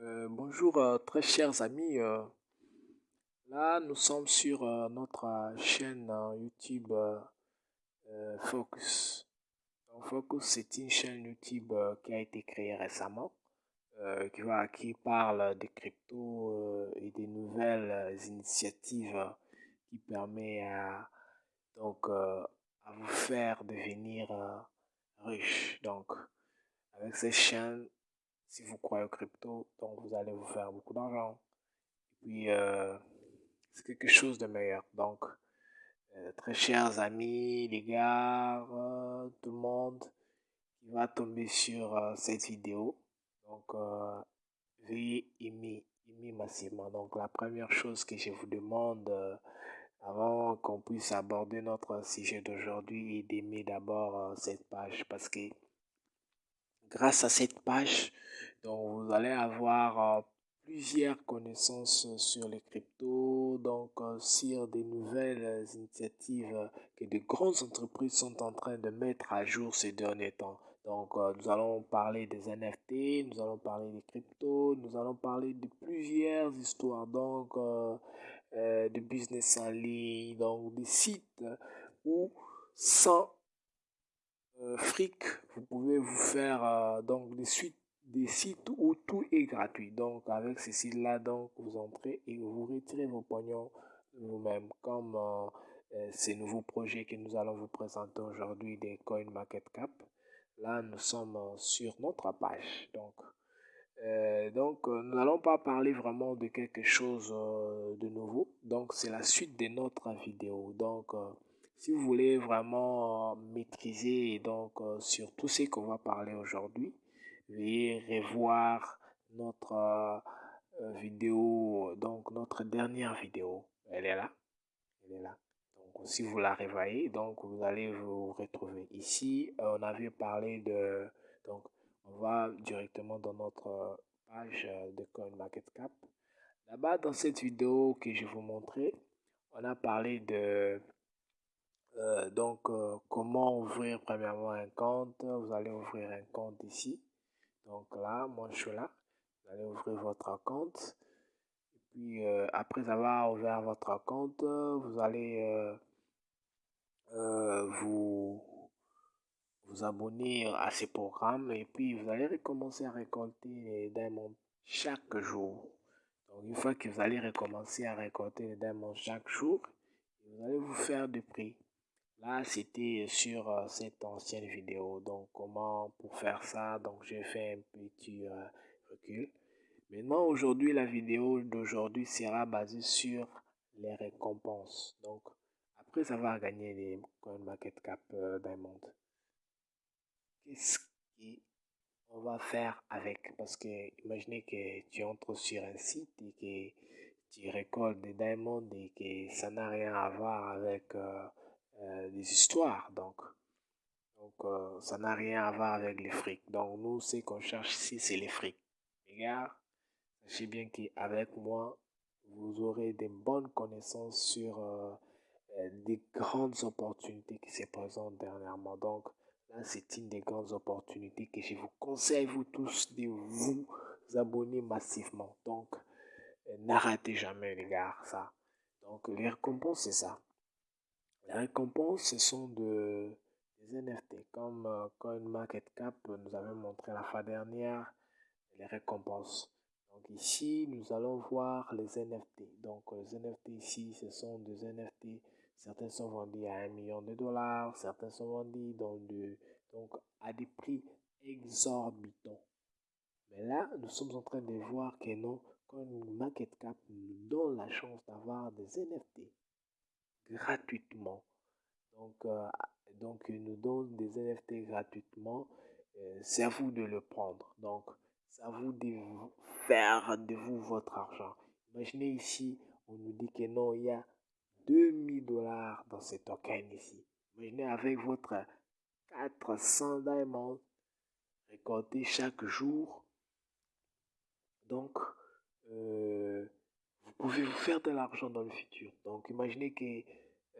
Euh, bonjour, euh, très chers amis. euh, là, nous sommes sur notre chaîne YouTube Focus. Donc, Focus, c'est une chaîne YouTube qui a été créée récemment, qui, parle des cryptos euh, et des nouvelles initiatives qui permet à, donc, à vous faire devenir riche. Donc, avec cette chaîne, si vous croyez aux crypto, donc vous allez vous faire beaucoup d'argent. Puis, euh, c'est quelque chose de meilleur. Donc, euh, très chers amis, les gars, euh, tout le monde qui va tomber sur euh, cette vidéo. Donc, euh, veuillez aimer, aimer massivement. Donc, la première chose que je vous demande euh, avant qu'on puisse aborder notre sujet d'aujourd'hui est d'aimer d'abord cette page parce que grâce à cette page, donc vous allez avoir euh, plusieurs connaissances sur les cryptos, donc euh, sur des nouvelles euh, initiatives euh, que de grandes entreprises sont en train de mettre à jour ces derniers temps. Donc, euh, nous allons parler des NFT, nous allons parler des cryptos, nous allons parler de plusieurs histoires, donc euh, euh, de business en ligne, donc des sites où sans euh, fric, vous pouvez vous faire euh, donc des suites des sites où tout est gratuit. Donc avec ces sites-là, donc vous entrez et vous retirez vos pognons vous-même, comme euh, euh, ces nouveaux projets que nous allons vous présenter aujourd'hui des CoinMarketCap. Là, nous sommes euh, sur notre page. Donc, donc nous n'allons pas parler vraiment de quelque chose de nouveau. Donc, c'est la suite de notre vidéo. Donc, si vous voulez vraiment maîtriser donc sur tout ce qu'on va parler aujourd'hui, veuillez revoir notre euh, vidéo, donc notre dernière vidéo. Elle est là. Elle est là. Donc, si vous la réveillez, donc vous allez vous retrouver. Ici, euh, on avait parlé de. Donc, on va directement dans notre page euh, de CoinMarketCap. Là-bas, dans cette vidéo que je vous montrais, on a parlé de donc, comment ouvrir premièrement un compte? Vous allez ouvrir un compte ici. Donc là, moi je suis là. Vous allez ouvrir votre compte. Puis, euh, après avoir ouvert votre compte, vous allez euh, euh, vous, abonner à ces programmes. Et puis, vous allez recommencer à récolter les diamants chaque jour. Donc, une fois que vous allez recommencer à récolter les diamants chaque jour, vous allez vous faire des prix. Là, c'était sur euh, cette ancienne vidéo. Donc, comment pour faire ça? Donc, j'ai fait un petit euh, recul. Maintenant, aujourd'hui, la vidéo d'aujourd'hui sera basée sur les récompenses. Donc, après avoir gagné les CoinMarketCap euh, Diamond, qu'est-ce qu'on va faire avec? Parce que, imaginez que tu entres sur un site et que tu récoltes des diamonds et que ça n'a rien à voir avec euh, des histoires. Donc, donc euh, ça n'a rien à voir avec les frics. Donc, nous, ce qu'on cherche ici, c'est les frics. Les gars, sachez bien qu'avec moi, vous aurez des bonnes connaissances sur euh, des grandes opportunités qui se présentent dernièrement. Donc, là, c'est une des grandes opportunités que je vous conseille, vous tous, de vous abonner massivement. Donc, n'arrêtez jamais, les gars, ça. Donc, les récompenses, c'est ça. Les récompenses, ce sont de, des NFT. Comme euh, CoinMarketCap nous avait montré la fois dernière, les récompenses. Donc ici, nous allons voir les NFT. Donc les NFT ici, ce sont des NFT. Certains sont vendus à un million de dollars, certains sont vendus dans donc à des prix exorbitants. Mais là, nous sommes en train de voir que non, CoinMarketCap nous donne la chance d'avoir des NFT gratuitement. Donc, euh, donc nous donne des NFT gratuitement. Euh, c'est à vous de le prendre. Donc, c'est vous de faire de vous votre argent. Imaginez ici, on nous dit que non, il y a 2000 dollars dans ce token ici. Imaginez avec votre 400 diamants récoltés chaque jour. Donc, euh, vous pouvez vous faire de l'argent dans le futur. Donc, imaginez que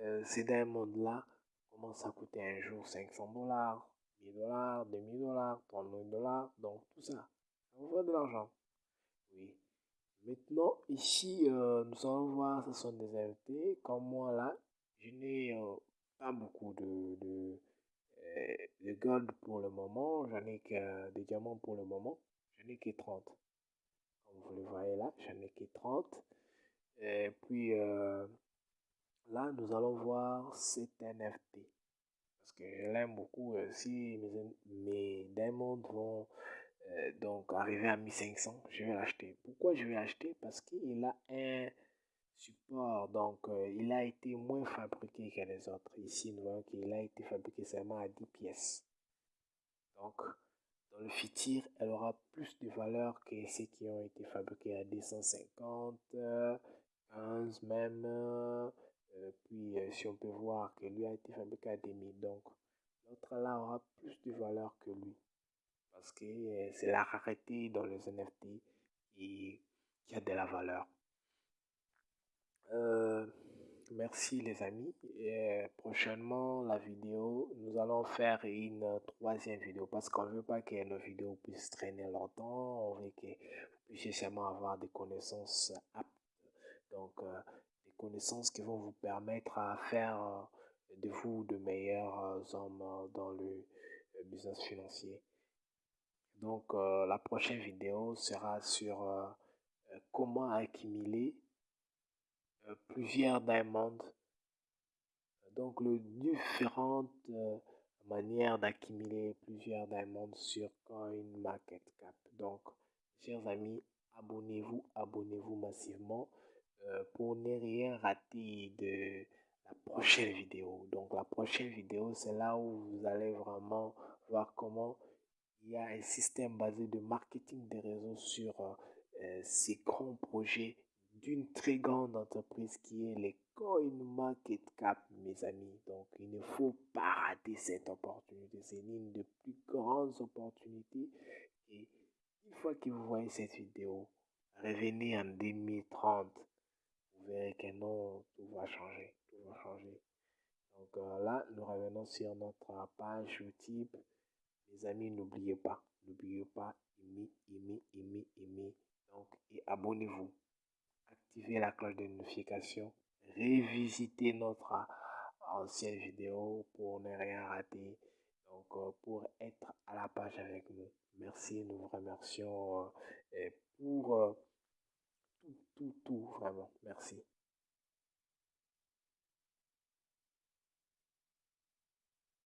euh, ces diamonds-là commencent à coûter un jour 500 dollars, 1000 dollars, 2000 dollars, 30 000 dollars. Donc, tout ça, ça vous fait de l'argent. Oui. Maintenant, ici, euh, nous allons voir, ce sont des invités. Comme moi, là, je n'ai euh, pas beaucoup de, de, euh, de, gold pour le moment. J'en ai que des diamants pour le moment. J'en ai que 30. Vous le voyez là, j'en ai que 30. Et puis, là, nous allons voir cet NFT. Parce que je l'aime beaucoup. si mes, mes vont euh, donc arrivé à 1500, je vais l'acheter. Pourquoi je vais l'acheter? Parce qu'il a un support, donc euh, il a été moins fabriqué que les autres. Ici, nous voyons qu'il a été fabriqué seulement à 10 pièces. Le futur, elle aura plus de valeur que ceux qui ont été fabriqués à 250, 15 même. Euh, puis, si on peut voir que lui a été fabriqué à 2000, donc l'autre là aura plus de valeur que lui parce que euh, c'est la rareté dans les NFT et qui a de la valeur. Euh, merci les amis. Euh, prochainement, la vidéo, nous allons faire une troisième vidéo parce qu'on ne veut pas que nos vidéos puissent traîner longtemps. On veut que vous puissiez seulement avoir des connaissances aptes. Donc, des connaissances qui vont vous permettre à faire de vous de meilleurs hommes dans le business financier. Donc euh, la prochaine vidéo sera sur euh, euh, comment accumuler plusieurs diamonds. Donc les différentes manières d'accumuler plusieurs diamonds sur CoinMarketCap. Donc chers amis, abonnez-vous, abonnez-vous massivement pour ne rien rater de la prochaine vidéo. Donc la prochaine vidéo, c'est là où vous allez vraiment voir comment il y a un système basé de marketing des réseaux sur euh, euh, ces grands projets d'une très grande entreprise qui est les CoinMarketCap, mes amis. Donc, il ne faut pas rater cette opportunité. C'est l'une des plus grandes opportunités. Et une fois que vous voyez cette vidéo, revenez en 2030. Vous verrez que non, tout va changer. Tout va changer. Donc euh, là, nous revenons sur notre page YouTube. Les amis, n'oubliez pas, n'oubliez pas, aimer, aimer, aimer, aimer. Donc, et abonnez-vous. Activez la cloche de notification. Révisitez notre ancienne vidéo pour ne rien rater. Donc, euh, pour être à la page avec nous. Merci, nous vous remercions euh, pour euh, tout, tout, tout, vraiment. Merci.